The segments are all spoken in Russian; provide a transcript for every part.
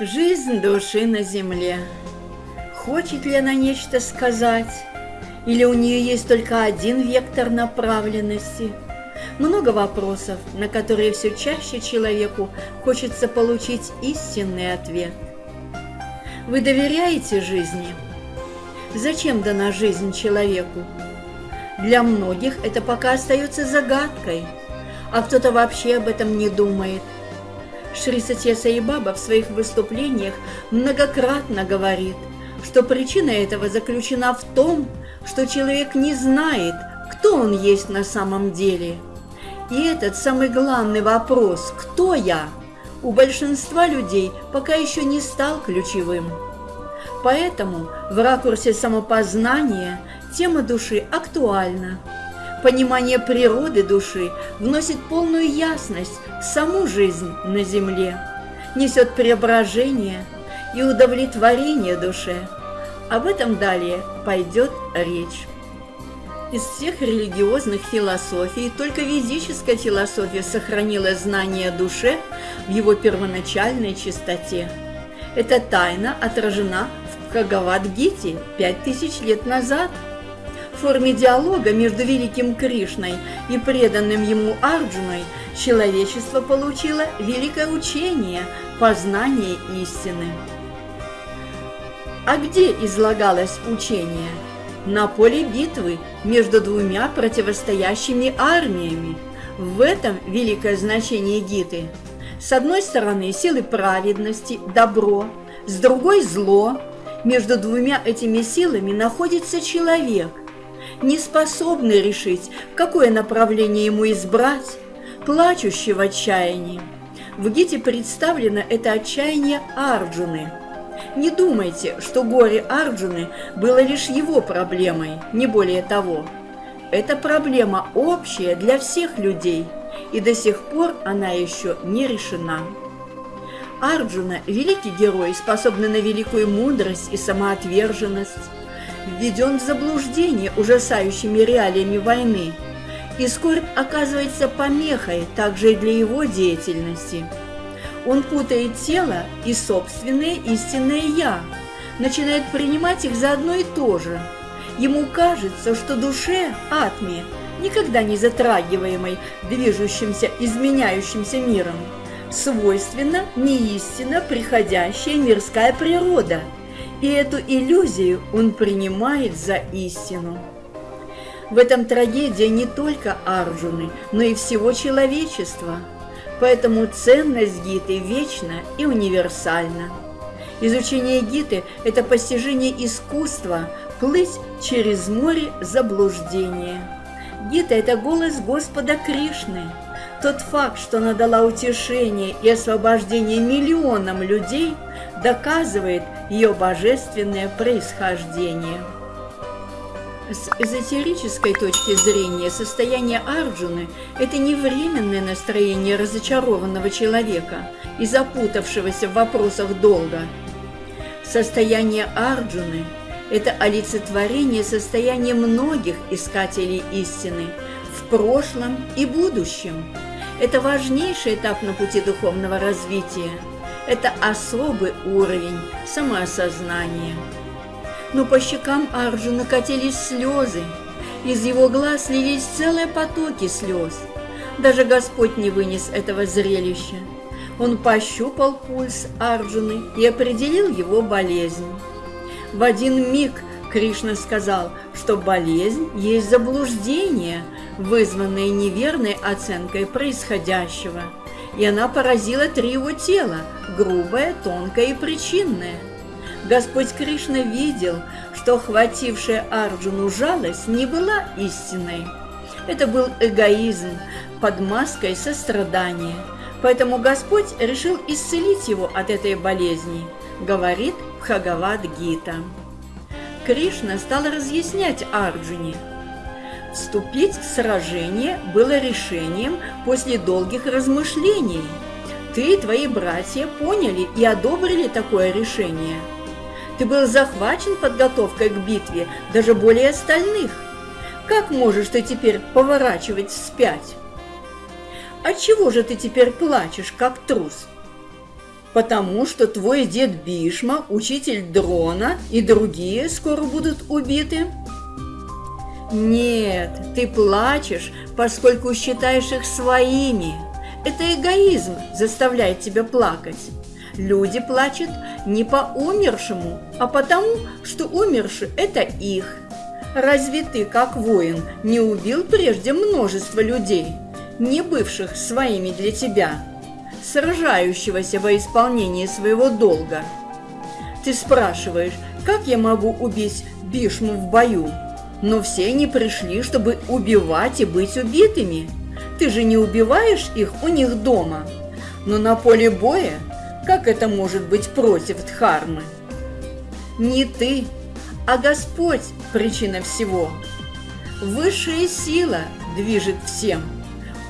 Жизнь души на земле. Хочет ли она нечто сказать? Или у нее есть только один вектор направленности? Много вопросов, на которые все чаще человеку хочется получить истинный ответ. Вы доверяете жизни? Зачем дана жизнь человеку? Для многих это пока остается загадкой, а кто-то вообще об этом не думает. Шри Сатья Саибаба в своих выступлениях многократно говорит, что причина этого заключена в том, что человек не знает, кто он есть на самом деле. И этот самый главный вопрос «Кто я?» у большинства людей пока еще не стал ключевым. Поэтому в ракурсе самопознания тема души актуальна – Понимание природы души вносит полную ясность в саму жизнь на земле, несет преображение и удовлетворение душе. Об этом далее пойдет речь. Из всех религиозных философий только ведическая философия сохранила знание о душе в его первоначальной чистоте. Эта тайна отражена в пять тысяч лет назад – форме диалога между великим Кришной и преданным ему Арджуной человечество получило великое учение познания истины. А где излагалось учение? На поле битвы между двумя противостоящими армиями. В этом великое значение Гиты. С одной стороны силы праведности, добро, с другой зло. Между двумя этими силами находится человек, не способный решить, какое направление ему избрать, плачущий в отчаянии. В Гите представлено это отчаяние Арджуны. Не думайте, что горе Арджуны было лишь его проблемой, не более того. Это проблема общая для всех людей, и до сих пор она еще не решена. Арджуна – великий герой, способный на великую мудрость и самоотверженность введен в заблуждение ужасающими реалиями войны, и скорбь оказывается помехой также и для его деятельности. Он путает тело и собственное истинное «я», начинает принимать их за одно и то же. Ему кажется, что душе, атме, никогда не затрагиваемой движущимся, изменяющимся миром, свойственна неистинно приходящая мирская природа – и эту иллюзию он принимает за истину. В этом трагедия не только Арджуны, но и всего человечества. Поэтому ценность Гиты вечна и универсальна. Изучение Гиты – это постижение искусства плыть через море заблуждения. Гита – это голос Господа Кришны. Тот факт, что она дала утешение и освобождение миллионам людей, доказывает ее божественное происхождение. С эзотерической точки зрения состояние Арджуны – это не временное настроение разочарованного человека и запутавшегося в вопросах долга. Состояние Арджуны – это олицетворение состояния многих искателей истины в прошлом и будущем. Это важнейший этап на пути духовного развития – это особый уровень самоосознания. Но по щекам Арджуна катились слезы, из его глаз лились целые потоки слез. Даже Господь не вынес этого зрелища. Он пощупал пульс Арджуны и определил его болезнь. В один миг Кришна сказал, что болезнь есть заблуждение, вызванное неверной оценкой происходящего – и она поразила три его тела – грубое, тонкое и причинное. Господь Кришна видел, что охватившая Арджуну жалость не была истинной. Это был эгоизм под маской сострадания. Поэтому Господь решил исцелить его от этой болезни, говорит Бхагавад-гита. Кришна стал разъяснять Арджуне – Вступить в сражение было решением после долгих размышлений. Ты и твои братья поняли и одобрили такое решение. Ты был захвачен подготовкой к битве даже более остальных. Как можешь ты теперь поворачивать вспять? Отчего же ты теперь плачешь, как трус? Потому что твой дед Бишма, учитель Дрона и другие скоро будут убиты? Нет, ты плачешь, поскольку считаешь их своими. Это эгоизм заставляет тебя плакать. Люди плачут не по умершему, а потому, что умерший – это их. Разве ты, как воин, не убил прежде множество людей, не бывших своими для тебя, сражающегося во исполнении своего долга? Ты спрашиваешь, как я могу убить Бишму в бою? Но все они пришли, чтобы убивать и быть убитыми. Ты же не убиваешь их у них дома. Но на поле боя как это может быть против Дхармы? Не ты, а Господь – причина всего. Высшая сила движет всем.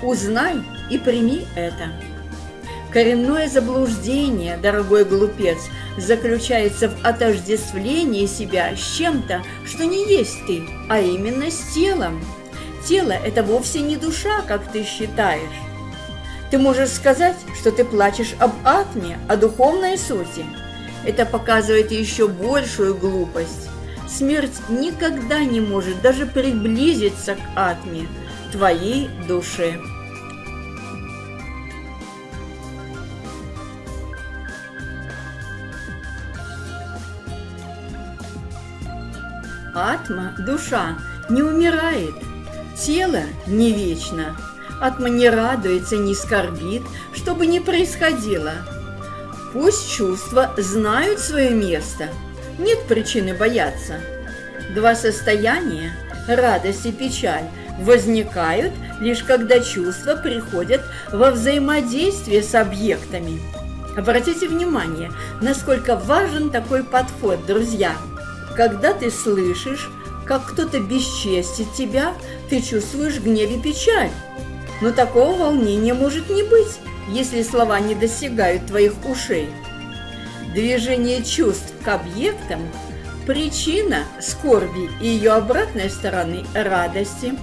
Узнай и прими это. Коренное заблуждение, дорогой глупец, заключается в отождествлении себя с чем-то, что не есть ты, а именно с телом. Тело – это вовсе не душа, как ты считаешь. Ты можешь сказать, что ты плачешь об атме, о духовной сути. Это показывает еще большую глупость. Смерть никогда не может даже приблизиться к атме, твоей душе. Атма, душа, не умирает, тело не вечно. Атма не радуется, не скорбит, что бы ни происходило. Пусть чувства знают свое место, нет причины бояться. Два состояния, радость и печаль, возникают лишь когда чувства приходят во взаимодействие с объектами. Обратите внимание, насколько важен такой подход, друзья. Когда ты слышишь, как кто-то бесчестит тебя, ты чувствуешь гнев и печаль. Но такого волнения может не быть, если слова не достигают твоих ушей. Движение чувств к объектам – причина скорби и ее обратной стороны – радости.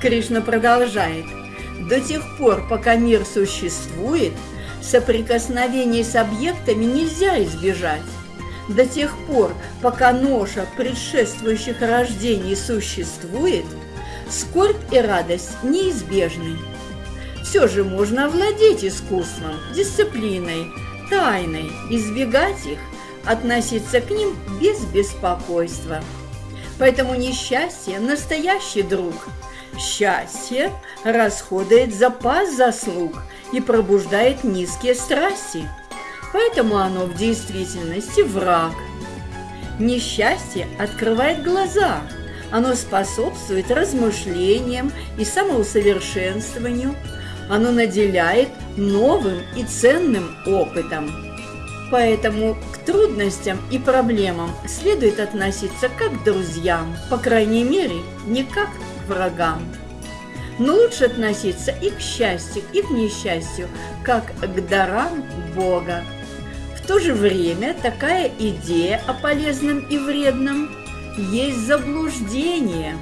Кришна продолжает. До тех пор, пока мир существует, соприкосновений с объектами нельзя избежать. До тех пор, пока ноша предшествующих рождений существует – скорбь и радость неизбежны. Все же можно овладеть искусством, дисциплиной, тайной, избегать их, относиться к ним без беспокойства. Поэтому несчастье – настоящий друг. Счастье расходует запас заслуг и пробуждает низкие страсти. Поэтому оно в действительности враг. Несчастье открывает глаза – оно способствует размышлениям и самоусовершенствованию. Оно наделяет новым и ценным опытом. Поэтому к трудностям и проблемам следует относиться как к друзьям, по крайней мере, не как к врагам. Но лучше относиться и к счастью, и к несчастью, как к дарам Бога. То же время такая идея о полезном и вредном есть заблуждение.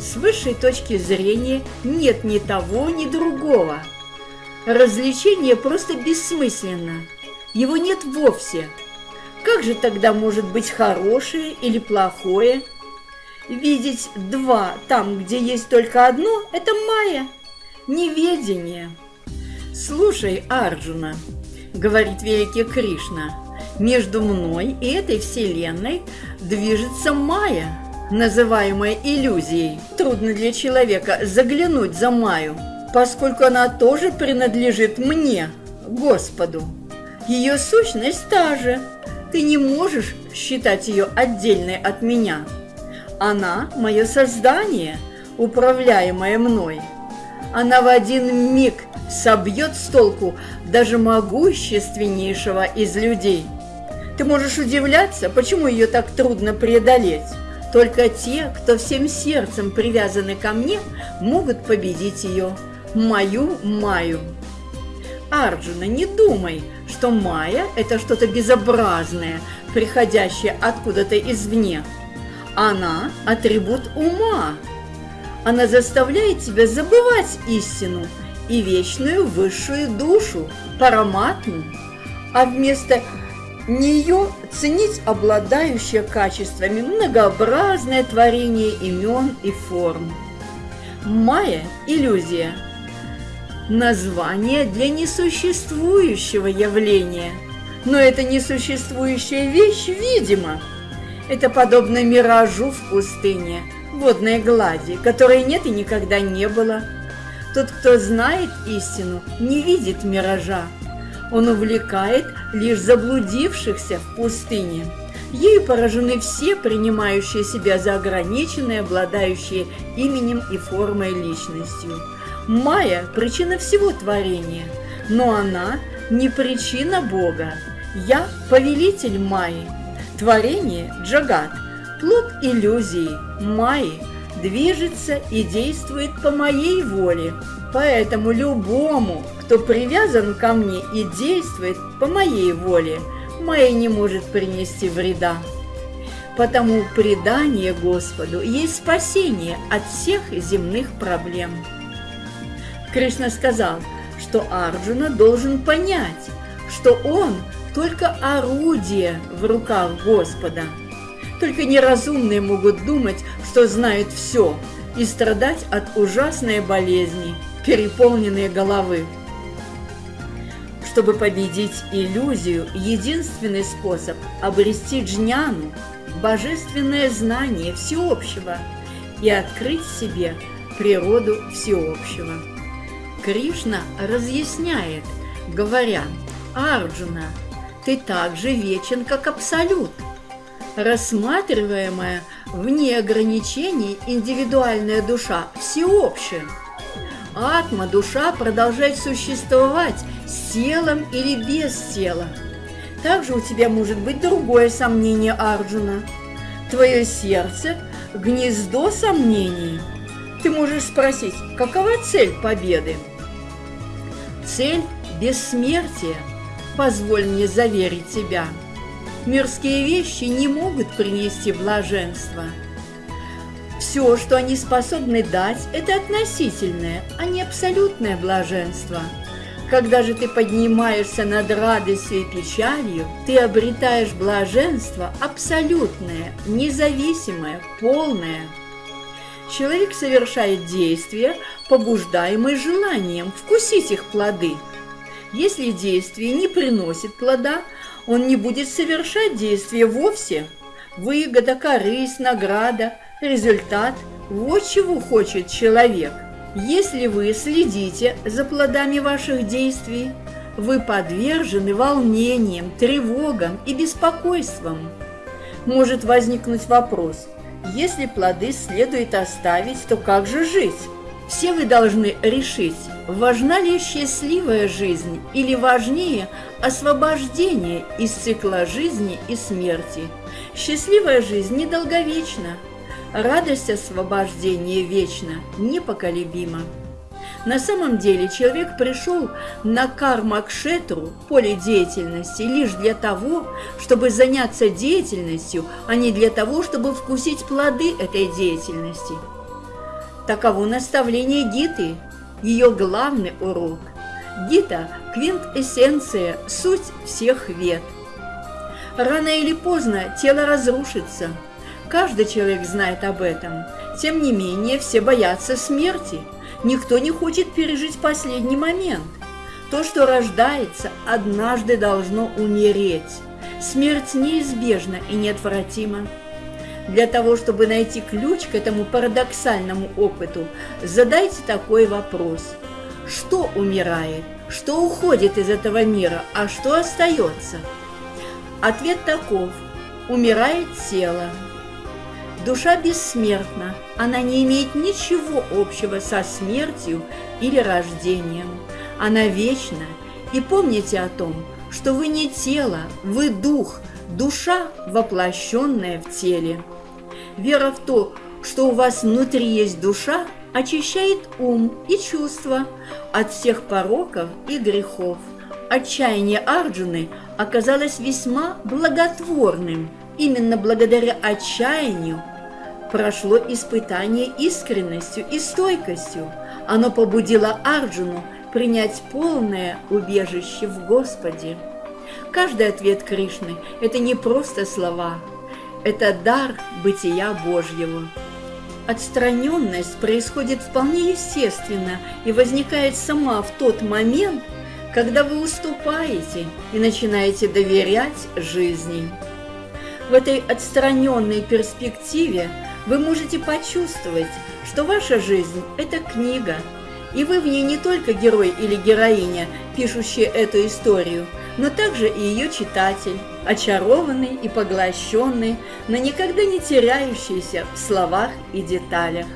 С высшей точки зрения нет ни того, ни другого. Развлечение просто бессмысленно. Его нет вовсе. Как же тогда может быть хорошее или плохое? Видеть два там, где есть только одно, это майя, неведение. Слушай, Арджуна, говорит великий Кришна, между мной и этой вселенной движется Майя, называемая иллюзией. Трудно для человека заглянуть за Майю, поскольку она тоже принадлежит мне, Господу. Ее сущность та же. Ты не можешь считать ее отдельной от меня. Она – мое создание, управляемое мной. Она в один миг собьет с толку даже могущественнейшего из людей – ты можешь удивляться, почему ее так трудно преодолеть. Только те, кто всем сердцем привязаны ко мне, могут победить ее, мою Маю. Арджуна, не думай, что Майя – это что-то безобразное, приходящее откуда-то извне. Она – атрибут ума. Она заставляет тебя забывать истину и вечную высшую душу, параматму. а вместо нее ценить обладающее качествами многообразное творение имен и форм. Майя – иллюзия. Название для несуществующего явления. Но эта несуществующая вещь видима. Это подобно миражу в пустыне, водной глади, которой нет и никогда не было. Тот, кто знает истину, не видит миража. Он увлекает лишь заблудившихся в пустыне. Ею поражены все, принимающие себя за ограниченные, обладающие именем и формой личностью. Майя – причина всего творения, но она не причина Бога. Я – повелитель Майи. Творение – Джагат, плод иллюзии, Майи, движется и действует по моей воле. Поэтому любому, кто привязан ко мне и действует по моей воле – моей не может принести вреда. Потому предание Господу есть спасение от всех земных проблем. Кришна сказал, что Арджуна должен понять, что он только орудие в руках Господа. Только неразумные могут думать, что знают все, и страдать от ужасной болезни, переполненной головы. Чтобы победить иллюзию, единственный способ – обрести джняну, божественное знание всеобщего и открыть себе природу всеобщего. Кришна разъясняет, говоря, «Арджуна, ты так же вечен, как Абсолют». Рассматриваемая вне ограничений индивидуальная душа всеобщая. Атма, душа, продолжает существовать с телом или без тела. Также у тебя может быть другое сомнение Арджуна. Твое сердце – гнездо сомнений. Ты можешь спросить, какова цель победы? Цель – бессмертие. Позволь мне заверить тебя. Мирские вещи не могут принести блаженство. Все, что они способны дать, это относительное, а не абсолютное блаженство – когда же ты поднимаешься над радостью и печалью, ты обретаешь блаженство абсолютное, независимое, полное. Человек совершает действия, побуждаемые желанием вкусить их плоды. Если действие не приносит плода, он не будет совершать действия вовсе. Выгода, корысть, награда, результат – вот чего хочет человек. Если вы следите за плодами ваших действий, вы подвержены волнениям, тревогам и беспокойствам. Может возникнуть вопрос, если плоды следует оставить, то как же жить? Все вы должны решить, важна ли счастливая жизнь или важнее освобождение из цикла жизни и смерти. Счастливая жизнь недолговечна, Радость освобождения вечна, непоколебима. На самом деле человек пришел на кармакшетру, поле деятельности, лишь для того, чтобы заняться деятельностью, а не для того, чтобы вкусить плоды этой деятельности. Таково наставление Гиты, ее главный урок. Гита – квинтэссенция, суть всех вет. Рано или поздно тело разрушится – Каждый человек знает об этом. Тем не менее, все боятся смерти. Никто не хочет пережить последний момент. То, что рождается, однажды должно умереть. Смерть неизбежна и неотвратима. Для того, чтобы найти ключ к этому парадоксальному опыту, задайте такой вопрос. Что умирает? Что уходит из этого мира, а что остается? Ответ таков. Умирает тело, Душа бессмертна, она не имеет ничего общего со смертью или рождением. Она вечна, и помните о том, что вы не тело, вы дух, душа, воплощенная в теле. Вера в то, что у вас внутри есть душа, очищает ум и чувства от всех пороков и грехов. Отчаяние Арджуны оказалось весьма благотворным. Именно благодаря отчаянию прошло испытание искренностью и стойкостью. Оно побудило Арджуну принять полное убежище в Господе. Каждый ответ Кришны – это не просто слова, это дар бытия Божьего. Отстраненность происходит вполне естественно и возникает сама в тот момент, когда вы уступаете и начинаете доверять жизни. В этой отстраненной перспективе вы можете почувствовать, что ваша жизнь – это книга, и вы в ней не только герой или героиня, пишущие эту историю, но также и ее читатель, очарованный и поглощенный, но никогда не теряющийся в словах и деталях.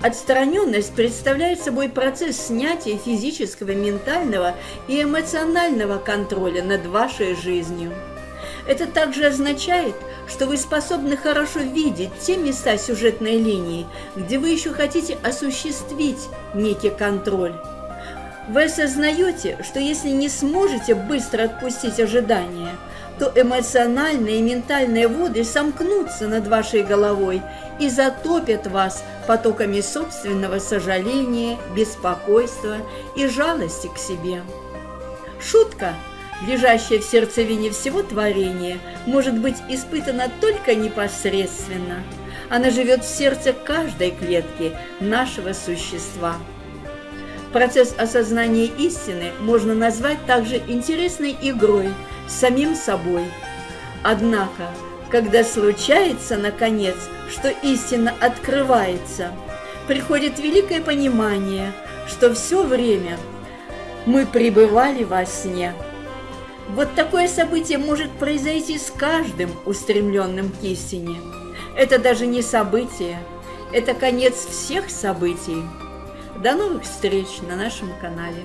Отстраненность представляет собой процесс снятия физического, ментального и эмоционального контроля над вашей жизнью. Это также означает, что вы способны хорошо видеть те места сюжетной линии, где вы еще хотите осуществить некий контроль. Вы осознаете, что если не сможете быстро отпустить ожидания, то эмоциональные и ментальные воды сомкнутся над вашей головой и затопят вас потоками собственного сожаления, беспокойства и жалости к себе. Шутка – лежащая в сердцевине всего творения, может быть испытана только непосредственно. Она живет в сердце каждой клетки нашего существа. Процесс осознания истины можно назвать также интересной игрой с самим собой. Однако, когда случается, наконец, что истина открывается, приходит великое понимание, что все время мы пребывали во сне – вот такое событие может произойти с каждым устремленным к истине. Это даже не событие, это конец всех событий. До новых встреч на нашем канале.